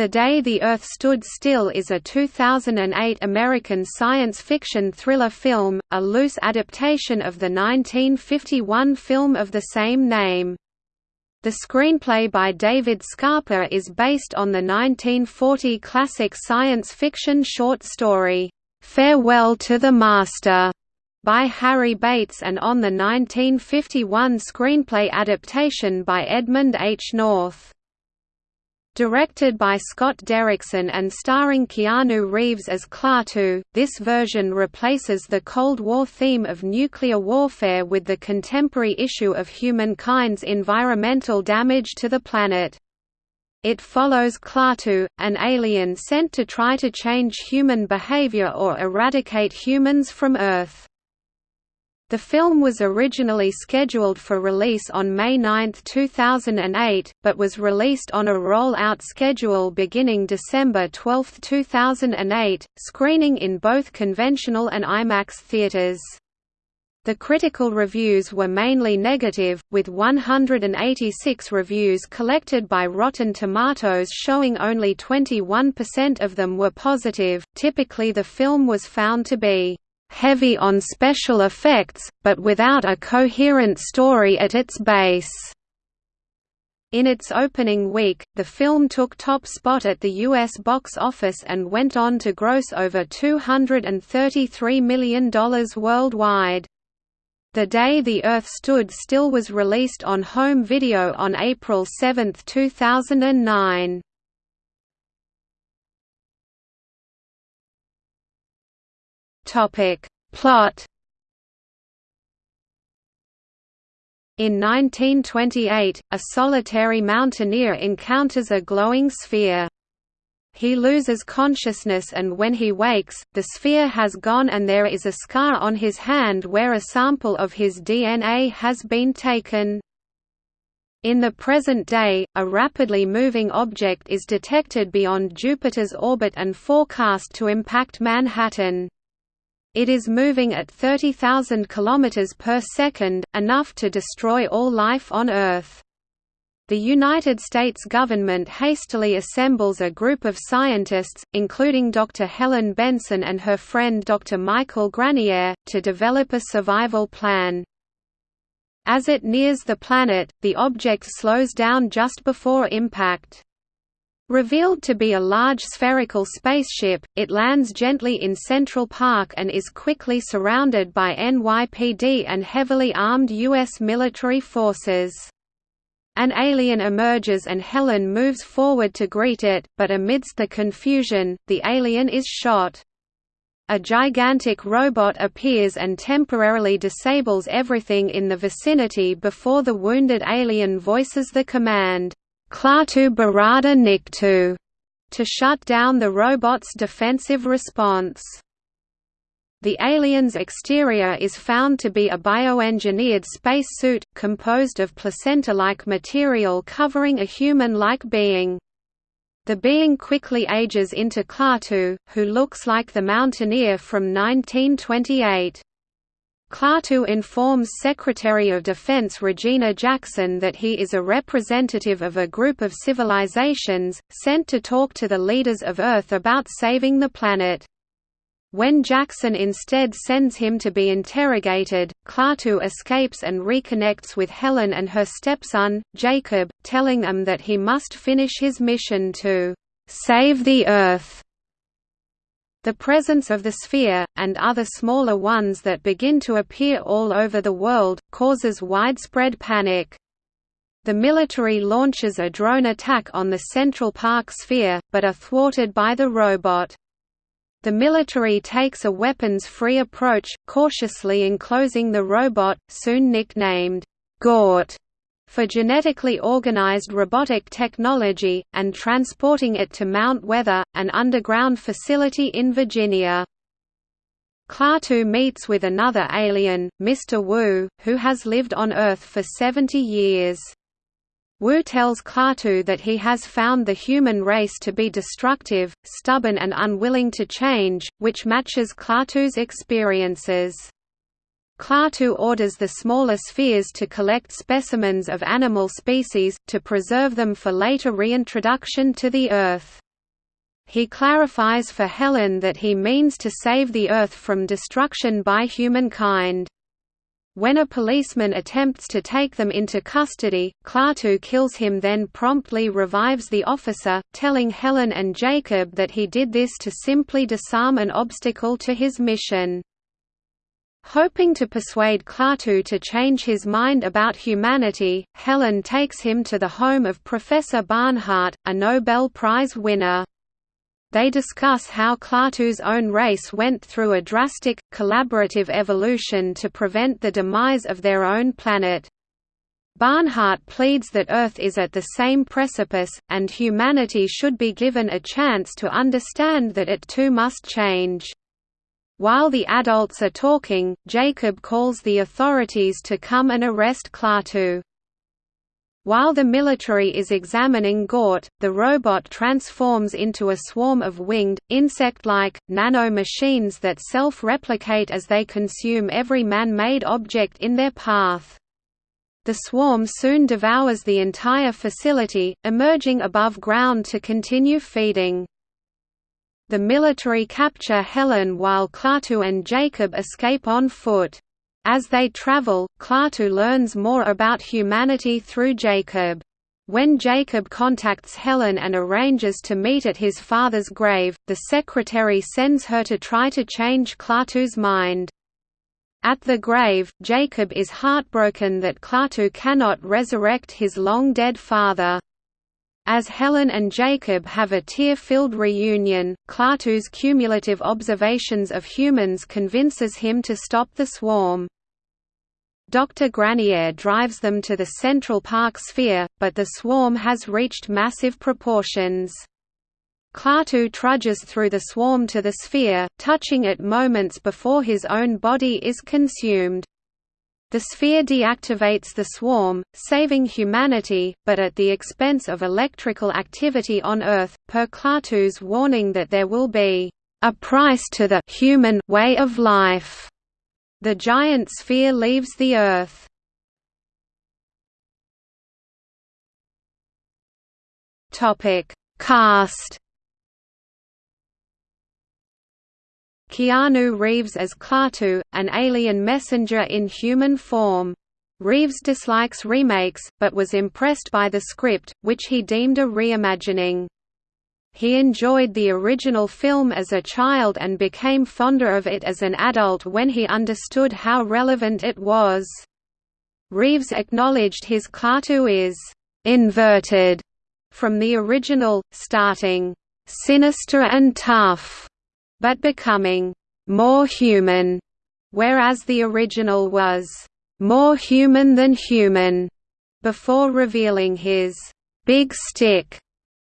The Day the Earth Stood Still is a 2008 American science fiction thriller film, a loose adaptation of the 1951 film of the same name. The screenplay by David Scarpa is based on the 1940 classic science fiction short story, "'Farewell to the Master' by Harry Bates and on the 1951 screenplay adaptation by Edmund H. North. Directed by Scott Derrickson and starring Keanu Reeves as Klaatu, this version replaces the Cold War theme of nuclear warfare with the contemporary issue of humankind's environmental damage to the planet. It follows Klaatu, an alien sent to try to change human behavior or eradicate humans from Earth. The film was originally scheduled for release on May 9, 2008, but was released on a roll-out schedule beginning December 12, 2008, screening in both conventional and IMAX theaters. The critical reviews were mainly negative, with 186 reviews collected by Rotten Tomatoes showing only 21% of them were positive. Typically, the film was found to be heavy on special effects, but without a coherent story at its base. In its opening week, the film took top spot at the U.S. box office and went on to gross over $233 million worldwide. The Day the Earth Stood Still was released on home video on April 7, 2009. Topic. Plot In 1928, a solitary mountaineer encounters a glowing sphere. He loses consciousness and when he wakes, the sphere has gone and there is a scar on his hand where a sample of his DNA has been taken. In the present day, a rapidly moving object is detected beyond Jupiter's orbit and forecast to impact Manhattan. It is moving at 30,000 km per second, enough to destroy all life on Earth. The United States government hastily assembles a group of scientists, including Dr. Helen Benson and her friend Dr. Michael Granier, to develop a survival plan. As it nears the planet, the object slows down just before impact. Revealed to be a large spherical spaceship, it lands gently in Central Park and is quickly surrounded by NYPD and heavily armed U.S. military forces. An alien emerges and Helen moves forward to greet it, but amidst the confusion, the alien is shot. A gigantic robot appears and temporarily disables everything in the vicinity before the wounded alien voices the command, Klaatu Barada Nikto to shut down the robot's defensive response. The alien's exterior is found to be a bioengineered spacesuit, composed of placenta-like material covering a human-like being. The being quickly ages into Klaatu, who looks like the Mountaineer from 1928. Klaatu informs Secretary of Defense Regina Jackson that he is a representative of a group of civilizations, sent to talk to the leaders of Earth about saving the planet. When Jackson instead sends him to be interrogated, Klaatu escapes and reconnects with Helen and her stepson, Jacob, telling them that he must finish his mission to «save the Earth». The presence of the sphere, and other smaller ones that begin to appear all over the world, causes widespread panic. The military launches a drone attack on the Central Park sphere, but are thwarted by the robot. The military takes a weapons-free approach, cautiously enclosing the robot, soon nicknamed Gort, for genetically organized robotic technology, and transporting it to Mount Weather, an underground facility in Virginia. Klaatu meets with another alien, Mr. Wu, who has lived on Earth for 70 years. Wu tells Klaatu that he has found the human race to be destructive, stubborn and unwilling to change, which matches Klaatu's experiences. Klaatu orders the smaller spheres to collect specimens of animal species, to preserve them for later reintroduction to the Earth. He clarifies for Helen that he means to save the Earth from destruction by humankind. When a policeman attempts to take them into custody, Klaatu kills him then promptly revives the officer, telling Helen and Jacob that he did this to simply disarm an obstacle to his mission. Hoping to persuade Klaatu to change his mind about humanity, Helen takes him to the home of Professor Barnhart, a Nobel Prize winner. They discuss how Klaatu's own race went through a drastic, collaborative evolution to prevent the demise of their own planet. Barnhart pleads that Earth is at the same precipice, and humanity should be given a chance to understand that it too must change. While the adults are talking, Jacob calls the authorities to come and arrest Klaatu. While the military is examining Gort, the robot transforms into a swarm of winged, insect-like, nano-machines that self-replicate as they consume every man-made object in their path. The swarm soon devours the entire facility, emerging above ground to continue feeding. The military capture Helen while Klaatu and Jacob escape on foot. As they travel, Klaatu learns more about humanity through Jacob. When Jacob contacts Helen and arranges to meet at his father's grave, the secretary sends her to try to change Klaatu's mind. At the grave, Jacob is heartbroken that Klaatu cannot resurrect his long-dead father. As Helen and Jacob have a tear-filled reunion, Klaatu's cumulative observations of humans convinces him to stop the swarm. Dr. Granier drives them to the Central Park sphere, but the swarm has reached massive proportions. Klaatu trudges through the swarm to the sphere, touching it moments before his own body is consumed. The sphere deactivates the swarm, saving humanity, but at the expense of electrical activity on Earth, per Klaatu's warning that there will be a price to the human way of life. The giant sphere leaves the Earth. Topic: Cast Keanu Reeves as Klaatu, an alien messenger in human form. Reeves dislikes remakes, but was impressed by the script, which he deemed a reimagining. He enjoyed the original film as a child and became fonder of it as an adult when he understood how relevant it was. Reeves acknowledged his Klaatu is «inverted» from the original, starting «sinister and tough» but becoming more human, whereas the original was more human than human, before revealing his big stick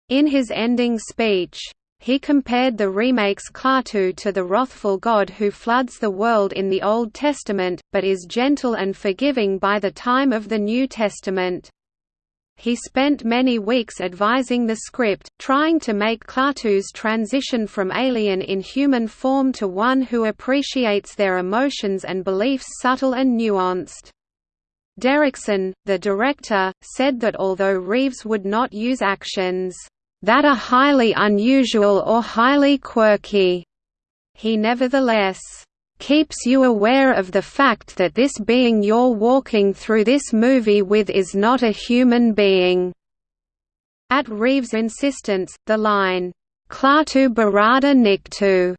in his ending speech. He compared the remake's Klaatu to the wrathful God who floods the world in the Old Testament, but is gentle and forgiving by the time of the New Testament. He spent many weeks advising the script, trying to make Klaatu's transition from alien in human form to one who appreciates their emotions and beliefs subtle and nuanced. Derrickson, the director, said that although Reeves would not use actions that are highly unusual or highly quirky, he nevertheless keeps you aware of the fact that this being you're walking through this movie with is not a human being." At Reeves' insistence, the line, Klaatu Barada Nikto,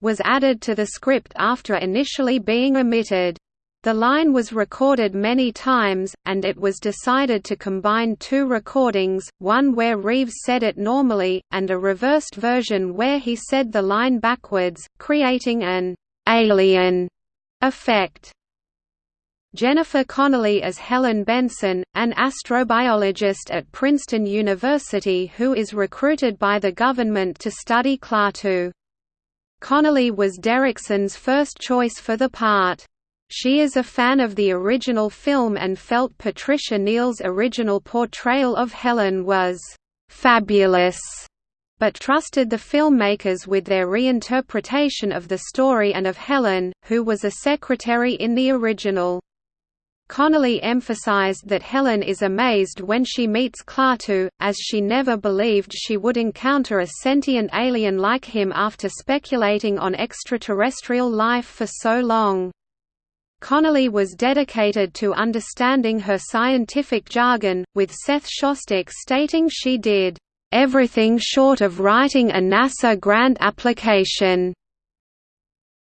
was added to the script after initially being omitted. The line was recorded many times, and it was decided to combine two recordings, one where Reeves said it normally, and a reversed version where he said the line backwards, creating an alien effect. Jennifer Connelly as Helen Benson, an astrobiologist at Princeton University who is recruited by the government to study Klaatu. Connelly was Derrickson's first choice for the part. She is a fan of the original film and felt Patricia Neal's original portrayal of Helen was «fabulous» but trusted the filmmakers with their reinterpretation of the story and of Helen, who was a secretary in the original. Connelly emphasized that Helen is amazed when she meets Klaatu, as she never believed she would encounter a sentient alien like him after speculating on extraterrestrial life for so long. Connelly was dedicated to understanding her scientific jargon, with Seth Shostak stating she did, "...everything short of writing a NASA grant application."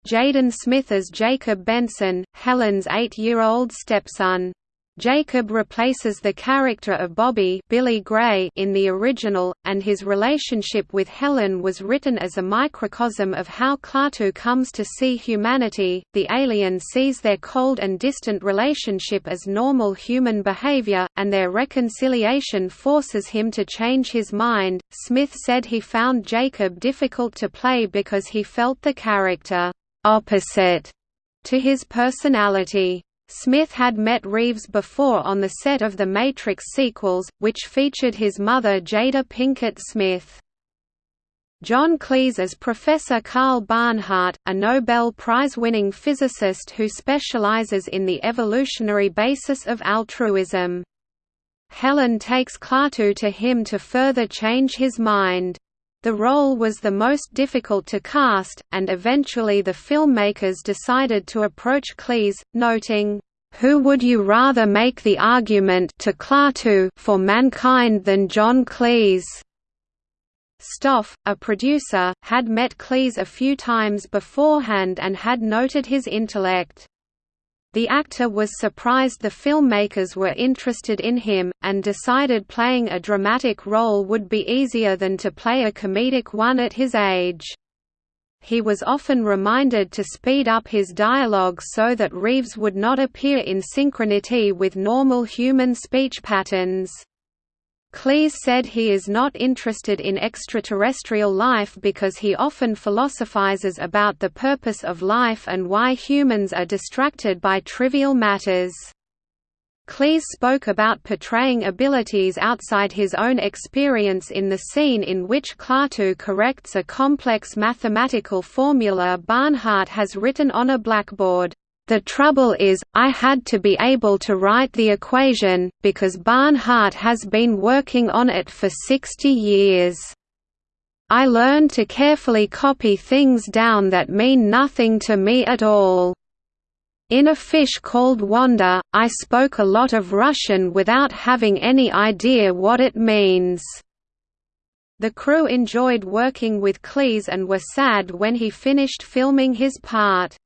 Jaden Smith as Jacob Benson, Helen's eight-year-old stepson. Jacob replaces the character of Bobby Billy Gray in the original, and his relationship with Helen was written as a microcosm of how Klaatu comes to see humanity. The alien sees their cold and distant relationship as normal human behavior, and their reconciliation forces him to change his mind. Smith said he found Jacob difficult to play because he felt the character opposite to his personality. Smith had met Reeves before on the set of the Matrix sequels, which featured his mother Jada Pinkett Smith. John Cleese as Professor Karl Barnhart, a Nobel Prize-winning physicist who specializes in the evolutionary basis of altruism. Helen takes Klaatu to him to further change his mind. The role was the most difficult to cast, and eventually the filmmakers decided to approach Cleese, noting, "...who would you rather make the argument to Klaatu for mankind than John Cleese?" Stoff, a producer, had met Cleese a few times beforehand and had noted his intellect. The actor was surprised the filmmakers were interested in him, and decided playing a dramatic role would be easier than to play a comedic one at his age. He was often reminded to speed up his dialogue so that Reeves would not appear in synchronity with normal human speech patterns. Cleese said he is not interested in extraterrestrial life because he often philosophizes about the purpose of life and why humans are distracted by trivial matters. Cleese spoke about portraying abilities outside his own experience in the scene in which Klaatu corrects a complex mathematical formula Barnhart has written on a blackboard. The trouble is, I had to be able to write the equation, because Barnhart has been working on it for 60 years. I learned to carefully copy things down that mean nothing to me at all. In A Fish Called Wanda, I spoke a lot of Russian without having any idea what it means. The crew enjoyed working with Cleese and were sad when he finished filming his part.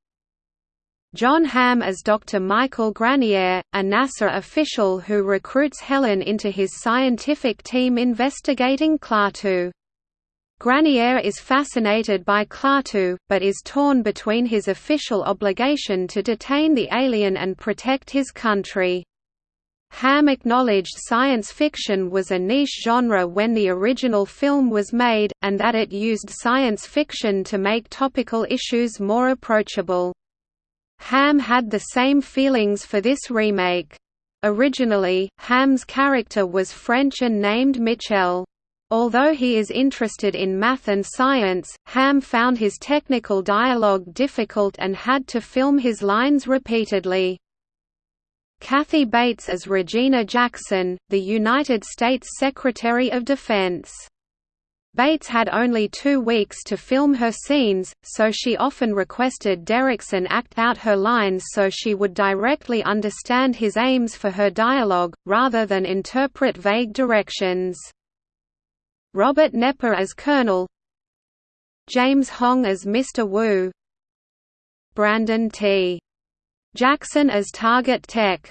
Jon Hamm as Dr. Michael Granier, a NASA official who recruits Helen into his scientific team investigating Klaatu. Granier is fascinated by Klaatu, but is torn between his official obligation to detain the alien and protect his country. Hamm acknowledged science fiction was a niche genre when the original film was made, and that it used science fiction to make topical issues more approachable. Hamm had the same feelings for this remake. Originally, Hamm's character was French and named Michel. Although he is interested in math and science, Ham found his technical dialogue difficult and had to film his lines repeatedly. Kathy Bates as Regina Jackson, the United States Secretary of Defense Bates had only two weeks to film her scenes, so she often requested Derrickson act out her lines so she would directly understand his aims for her dialogue, rather than interpret vague directions. Robert Knepper as Colonel James Hong as Mr. Wu Brandon T. Jackson as Target Tech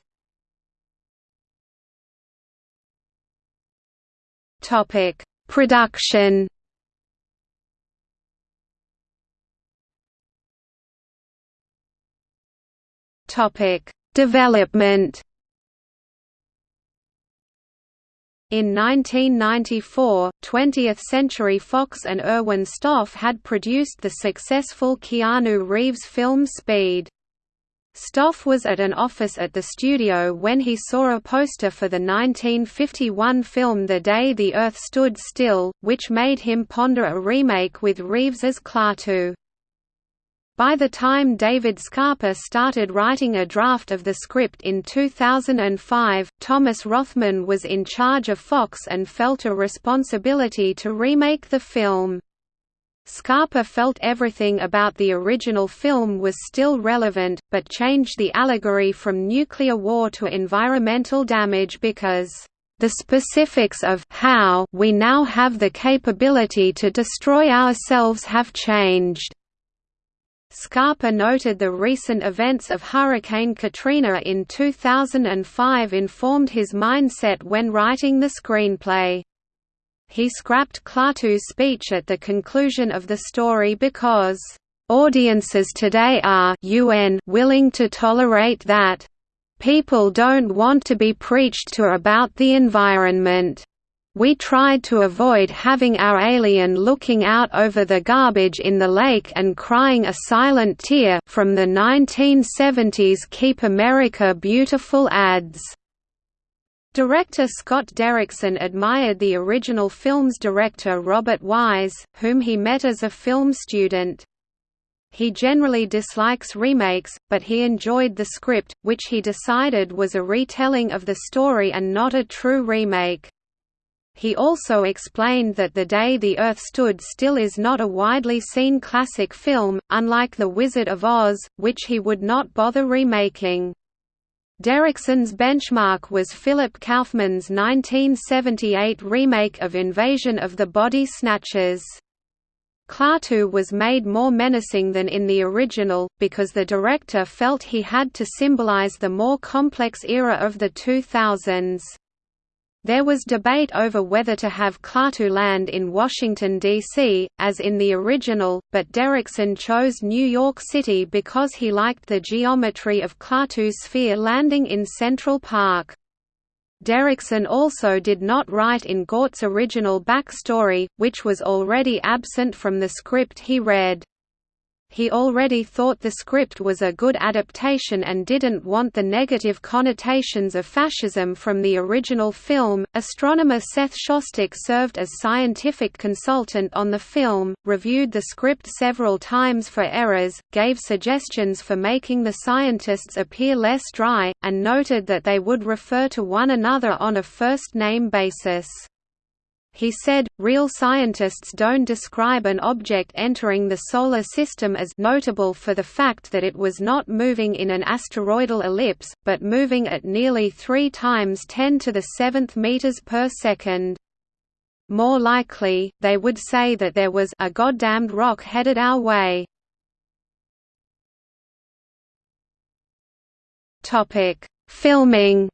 Topic Production Topic: Development. In 1994, 20th Century Fox and Erwin Stoff had produced the successful Keanu Reeves film Speed. Stoff was at an office at the studio when he saw a poster for the 1951 film The Day the Earth Stood Still, which made him ponder a remake with Reeves as Klaatu. By the time David Scarpa started writing a draft of the script in 2005, Thomas Rothman was in charge of Fox and felt a responsibility to remake the film. Scarpa felt everything about the original film was still relevant, but changed the allegory from nuclear war to environmental damage because the specifics of how we now have the capability to destroy ourselves have changed. Scarpa noted the recent events of Hurricane Katrina in 2005 informed his mindset when writing the screenplay. He scrapped Klaatu's speech at the conclusion of the story because, "...audiences today are UN willing to tolerate that. People don't want to be preached to about the environment." We tried to avoid having our alien looking out over the garbage in the lake and crying a silent tear from the 1970s Keep America Beautiful ads. Director Scott Derrickson admired the original film's director Robert Wise, whom he met as a film student. He generally dislikes remakes, but he enjoyed the script, which he decided was a retelling of the story and not a true remake. He also explained that The Day the Earth Stood Still is not a widely seen classic film, unlike The Wizard of Oz, which he would not bother remaking. Derrickson's benchmark was Philip Kaufman's 1978 remake of Invasion of the Body Snatchers. Klaatu was made more menacing than in the original, because the director felt he had to symbolize the more complex era of the 2000s. There was debate over whether to have Klaatu land in Washington, D.C., as in the original, but Derrickson chose New York City because he liked the geometry of Klaatu's sphere landing in Central Park. Derrickson also did not write in Gort's original backstory, which was already absent from the script he read. He already thought the script was a good adaptation and didn't want the negative connotations of fascism from the original film. Astronomer Seth Shostak served as scientific consultant on the film, reviewed the script several times for errors, gave suggestions for making the scientists appear less dry, and noted that they would refer to one another on a first name basis. He said, real scientists don't describe an object entering the Solar System as notable for the fact that it was not moving in an asteroidal ellipse, but moving at nearly 3 times 10 to the 7th meters per second. More likely, they would say that there was a goddamned rock headed our way. Filming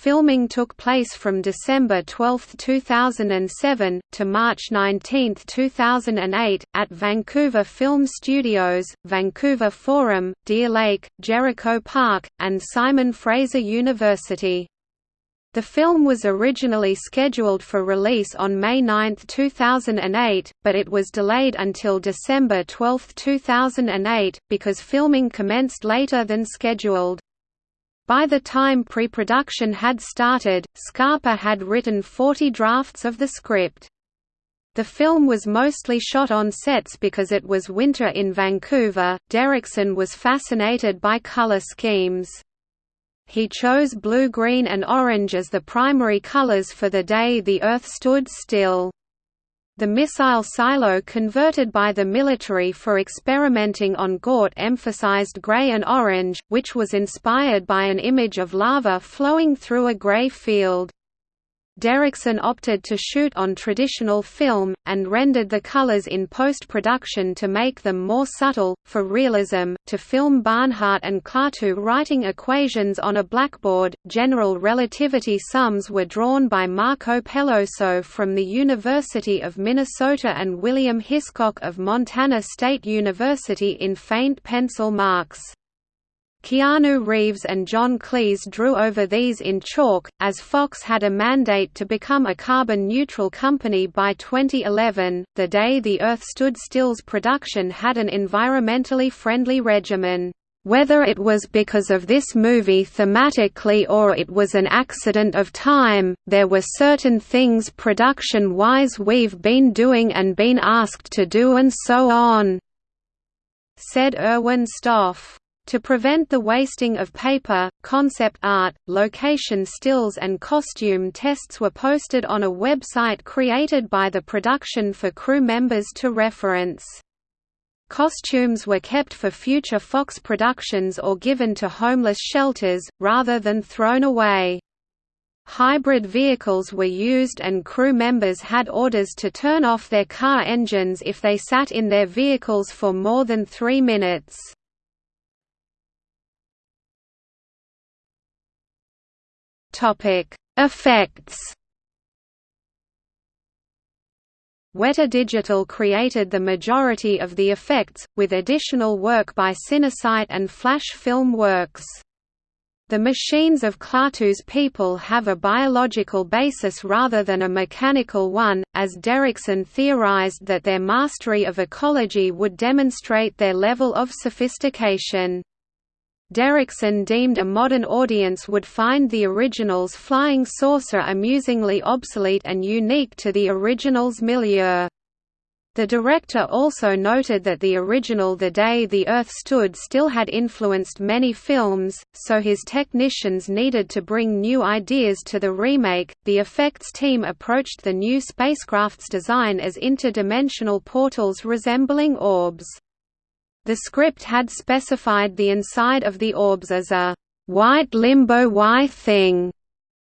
Filming took place from December 12, 2007, to March 19, 2008, at Vancouver Film Studios, Vancouver Forum, Deer Lake, Jericho Park, and Simon Fraser University. The film was originally scheduled for release on May 9, 2008, but it was delayed until December 12, 2008, because filming commenced later than scheduled. By the time pre-production had started, Scarpa had written 40 drafts of the script. The film was mostly shot on sets because it was winter in Vancouver. Derrickson was fascinated by color schemes. He chose blue, green, and orange as the primary colors for the day the Earth stood still. The missile silo converted by the military for experimenting on Gort emphasized gray and orange, which was inspired by an image of lava flowing through a gray field. Derrickson opted to shoot on traditional film, and rendered the colors in post-production to make them more subtle, for realism. To film Barnhart and Klaatu writing equations on a blackboard, general relativity sums were drawn by Marco Peloso from the University of Minnesota and William Hiscock of Montana State University in faint pencil marks. Keanu Reeves and John Cleese drew over these in chalk, as Fox had a mandate to become a carbon-neutral company by 2011. The day the Earth stood still's production had an environmentally friendly regimen. Whether it was because of this movie thematically or it was an accident of time, there were certain things production-wise we've been doing and been asked to do and so on," said Erwin Stoff. To prevent the wasting of paper, concept art, location stills and costume tests were posted on a website created by the production for crew members to reference. Costumes were kept for future Fox productions or given to homeless shelters, rather than thrown away. Hybrid vehicles were used and crew members had orders to turn off their car engines if they sat in their vehicles for more than three minutes. Effects Weta Digital created the majority of the effects, with additional work by Cinesite and Flash Film Works. The machines of Klaatu's people have a biological basis rather than a mechanical one, as Derrickson theorized that their mastery of ecology would demonstrate their level of sophistication. Derrickson deemed a modern audience would find the original's flying saucer amusingly obsolete and unique to the original's milieu. The director also noted that the original The Day the Earth Stood Still had influenced many films, so his technicians needed to bring new ideas to the remake. The effects team approached the new spacecraft's design as interdimensional portals resembling orbs. The script had specified the inside of the orbs as a white limbo Y thing,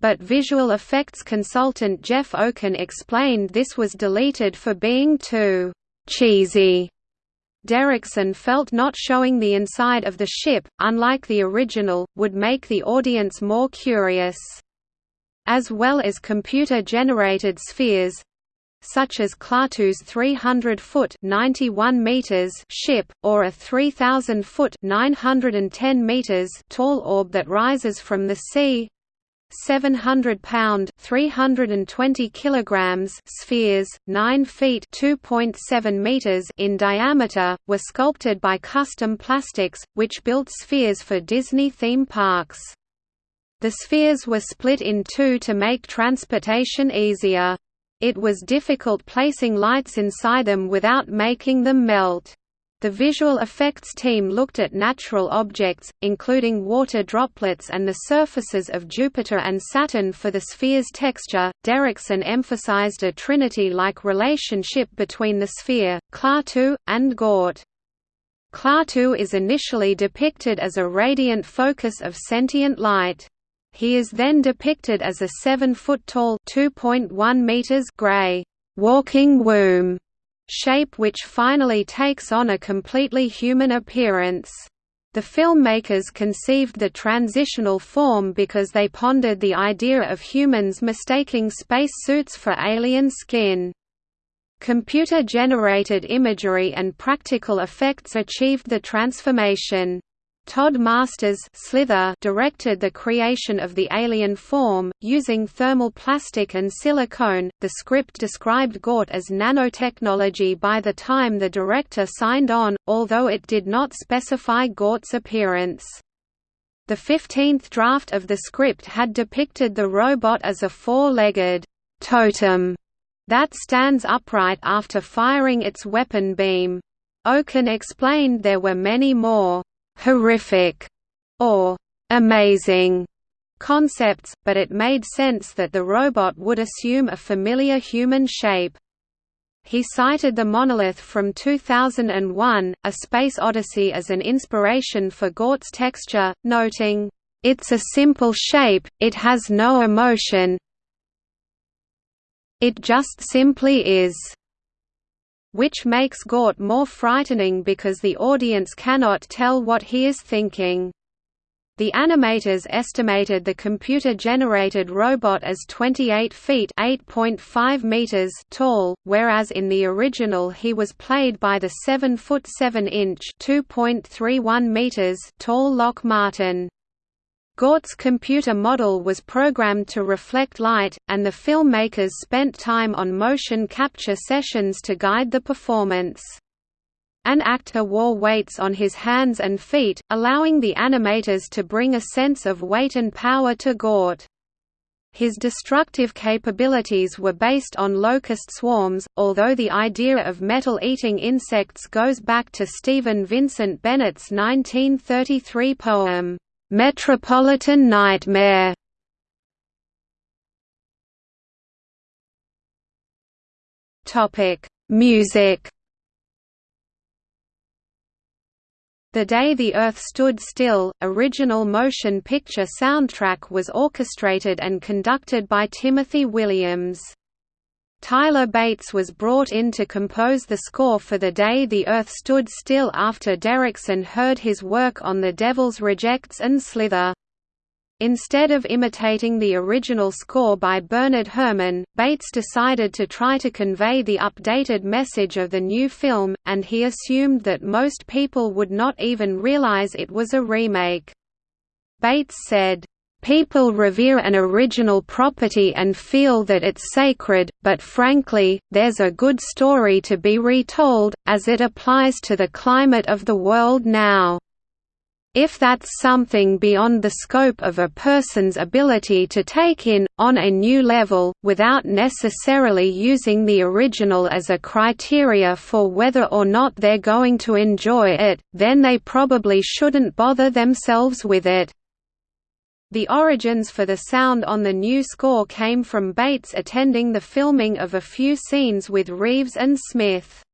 but visual effects consultant Jeff Okun explained this was deleted for being too cheesy. Derrickson felt not showing the inside of the ship, unlike the original, would make the audience more curious. As well as computer-generated spheres, such as Klaatu's 300-foot (91 meters) ship, or a 3,000-foot (910 meters) tall orb that rises from the sea. 700-pound (320 kilograms) spheres, 9 feet (2.7 meters) in diameter, were sculpted by Custom Plastics, which built spheres for Disney theme parks. The spheres were split in two to make transportation easier. It was difficult placing lights inside them without making them melt. The visual effects team looked at natural objects, including water droplets and the surfaces of Jupiter and Saturn for the sphere's texture. Derrickson emphasized a trinity-like relationship between the sphere, Klaatu, and Gort. Klaatu is initially depicted as a radiant focus of sentient light. He is then depicted as a 7-foot-tall (2.1 meters) gray walking womb shape which finally takes on a completely human appearance. The filmmakers conceived the transitional form because they pondered the idea of humans mistaking space suits for alien skin. Computer-generated imagery and practical effects achieved the transformation. Todd Masters Slither directed the creation of the alien form, using thermal plastic and silicone. The script described Gort as nanotechnology by the time the director signed on, although it did not specify Gort's appearance. The 15th draft of the script had depicted the robot as a four-legged totem that stands upright after firing its weapon beam. Okun explained there were many more horrific or amazing concepts, but it made sense that the robot would assume a familiar human shape. He cited the monolith from 2001, A Space Odyssey as an inspiration for Gort's texture, noting, "...it's a simple shape, it has no emotion it just simply is." Which makes Gort more frightening because the audience cannot tell what he is thinking. The animators estimated the computer-generated robot as 28 feet (8.5 meters) tall, whereas in the original he was played by the 7 foot 7 inch (2.31 meters) tall Lock Martin. Gort's computer model was programmed to reflect light, and the filmmakers spent time on motion capture sessions to guide the performance. An actor wore weights on his hands and feet, allowing the animators to bring a sense of weight and power to Gort. His destructive capabilities were based on locust swarms, although the idea of metal-eating insects goes back to Stephen Vincent Benét's 1933 poem, "'Metropolitan Nightmare' Topic: Music The Day the Earth Stood Still, original motion picture soundtrack was orchestrated and conducted by Timothy Williams. Tyler Bates was brought in to compose the score for The Day the Earth Stood Still after Derrickson heard his work on The Devil's Rejects and Slither. Instead of imitating the original score by Bernard Herrmann, Bates decided to try to convey the updated message of the new film, and he assumed that most people would not even realize it was a remake. Bates said, People revere an original property and feel that it's sacred, but frankly, there's a good story to be retold, as it applies to the climate of the world now. If that's something beyond the scope of a person's ability to take in, on a new level, without necessarily using the original as a criteria for whether or not they're going to enjoy it, then they probably shouldn't bother themselves with it. The origins for the sound on the new score came from Bates attending the filming of a few scenes with Reeves and Smith.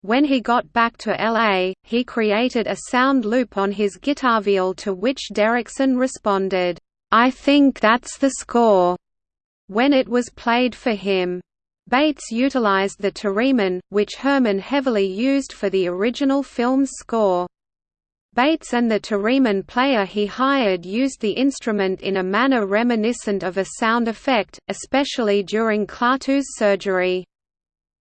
When he got back to LA, he created a sound loop on his guitar viol to which Derrickson responded, "'I think that's the score' when it was played for him. Bates utilized the theremin, which Herrmann heavily used for the original film's score. Bates and the theremin player he hired used the instrument in a manner reminiscent of a sound effect, especially during Klaatu's surgery.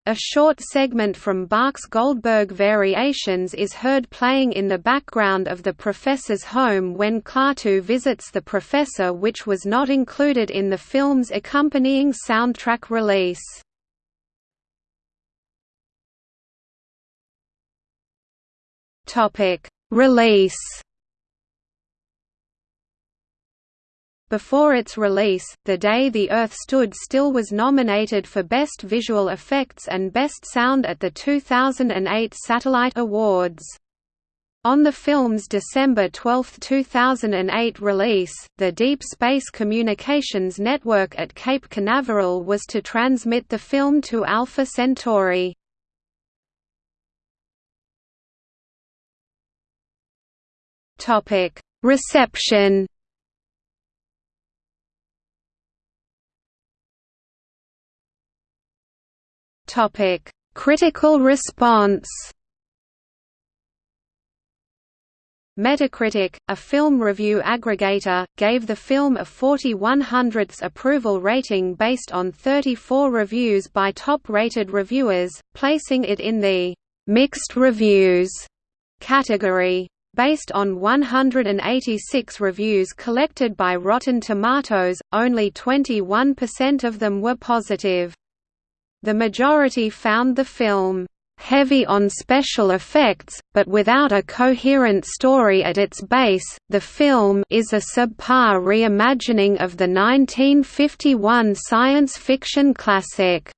A short segment from Bach's Goldberg Variations is heard playing in the background of the professor's home when Klaatu visits the professor which was not included in the film's accompanying soundtrack release. Release Before its release, The Day the Earth Stood Still was nominated for Best Visual Effects and Best Sound at the 2008 Satellite Awards. On the film's December 12, 2008 release, the Deep Space Communications Network at Cape Canaveral was to transmit the film to Alpha Centauri. Reception Topic: Critical response. Metacritic, a film review aggregator, gave the film a 41 hundredths approval rating based on 34 reviews by top-rated reviewers, placing it in the «mixed reviews» category. Based on 186 reviews collected by Rotten Tomatoes, only 21% of them were positive. The majority found the film heavy on special effects, but without a coherent story at its base. The film is a subpar reimagining of the 1951 science fiction classic.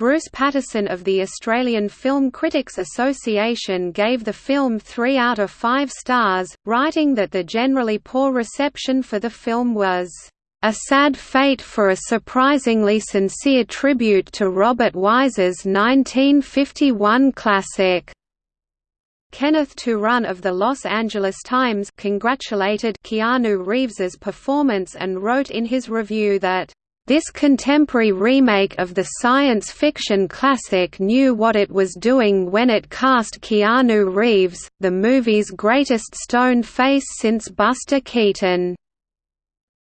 Bruce Patterson of the Australian Film Critics Association gave the film 3 out of 5 stars, writing that the generally poor reception for the film was a sad fate for a surprisingly sincere tribute to Robert Wise's 1951 classic. Kenneth Turan of the Los Angeles Times congratulated Keanu Reeves's performance and wrote in his review that this contemporary remake of the science fiction classic knew what it was doing when it cast Keanu Reeves, the movie's greatest stone face since Buster Keaton.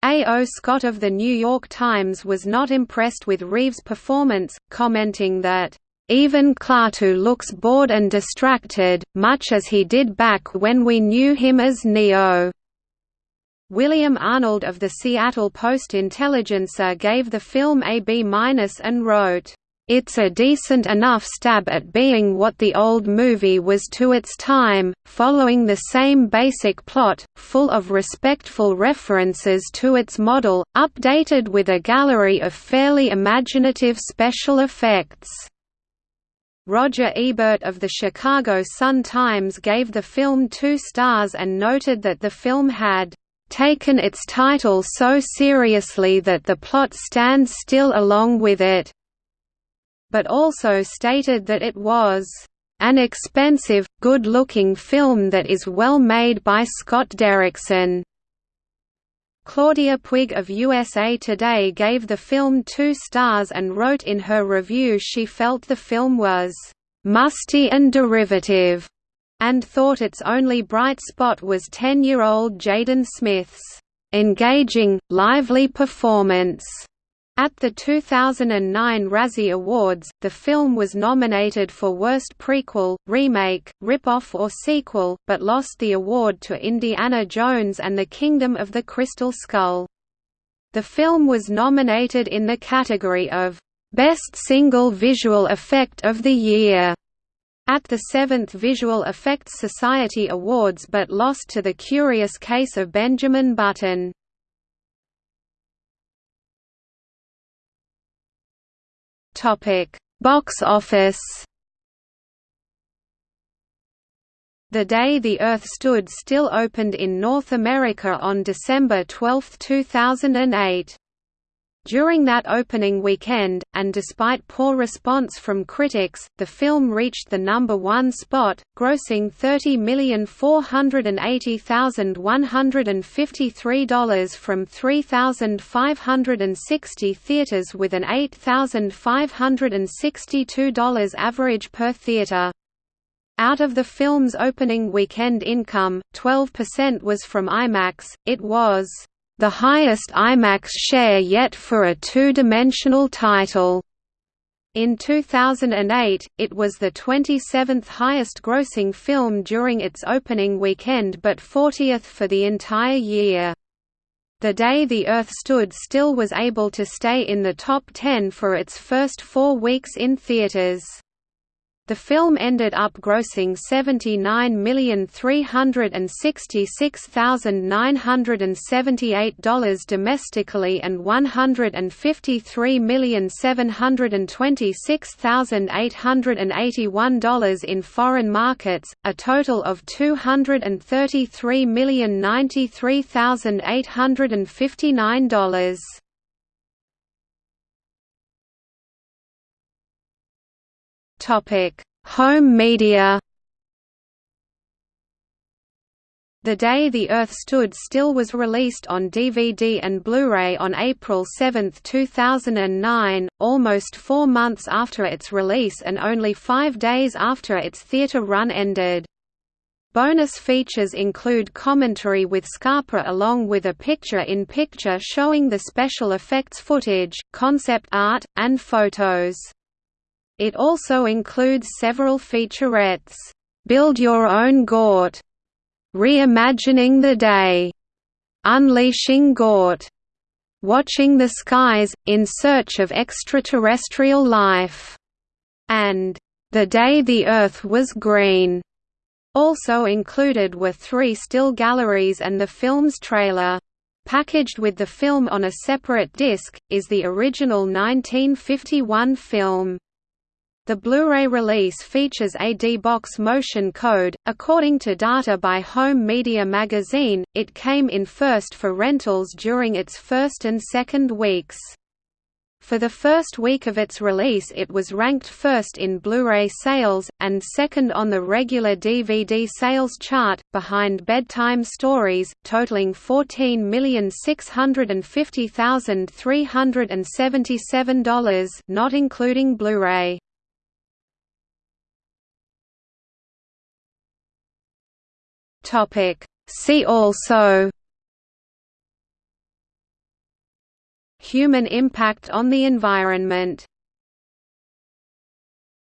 A. O. Scott of The New York Times was not impressed with Reeves' performance, commenting that, "...even Klaatu looks bored and distracted, much as he did back when we knew him as Neo." William Arnold of the Seattle Post-Intelligencer gave the film a B- and wrote, It's a decent enough stab at being what the old movie was to its time, following the same basic plot, full of respectful references to its model, updated with a gallery of fairly imaginative special effects. Roger Ebert of the Chicago Sun-Times gave the film two stars and noted that the film had taken its title so seriously that the plot stands still along with it but also stated that it was an expensive, good-looking film that is well made by Scott Derrickson. Claudia Puig of USA Today gave the film two stars and wrote in her review she felt the film was musty and derivative, and thought its only bright spot was 10-year-old Jaden Smith's engaging, lively performance. At the 2009 Razzie Awards, the film was nominated for Worst Prequel, Remake, Rip-Off or Sequel, but lost the award to Indiana Jones and the Kingdom of the Crystal Skull. The film was nominated in the category of Best Single Visual Effect of the Year at the 7th Visual Effects Society Awards but lost to The Curious Case of Benjamin Button. Box office. The Day the Earth Stood Still opened in North America on December 12, 2008. During that opening weekend, and despite poor response from critics, the film reached the number one spot, grossing $30,480,153 from 3,560 theaters with an $8,562 average per theater. Out of the film's opening weekend income, 12% was from IMAX, it was the highest IMAX share yet for a two-dimensional title. In 2008, it was the 27th highest grossing film during its opening weekend but 40th for the entire year. The Day the Earth Stood Still was able to stay in the top 10 for its first four weeks in theaters. The film ended up grossing $79,366,978 domestically and $153,726,881 in foreign markets, a total of $233,093,859. Topic: Home media. The Day the Earth Stood Still was released on DVD and Blu-ray on April 7, 2009, almost four months after its release and only five days after its theater run ended. Bonus features include commentary with Scarpa along with a picture-in-picture -picture showing the special effects footage, concept art, and photos. It also includes several featurettes, "'Build Your Own Gort", "'Reimagining the Day", "'Unleashing Gort", "'Watching the Skies, in Search of Extraterrestrial Life", and "'The Day the Earth Was Green". Also included were three still galleries and the film's trailer. Packaged with the film on a separate disc, is the original 1951 film. The Blu-ray release features a D-Box motion code. According to data by Home Media Magazine, it came in first for rentals during its first and second weeks. For the first week of its release it was ranked first in Blu-ray sales, and second on the regular DVD sales chart, behind Bedtime Stories, totaling $14,650,377 not including Blu-ray. Topic. See also Human impact on the environment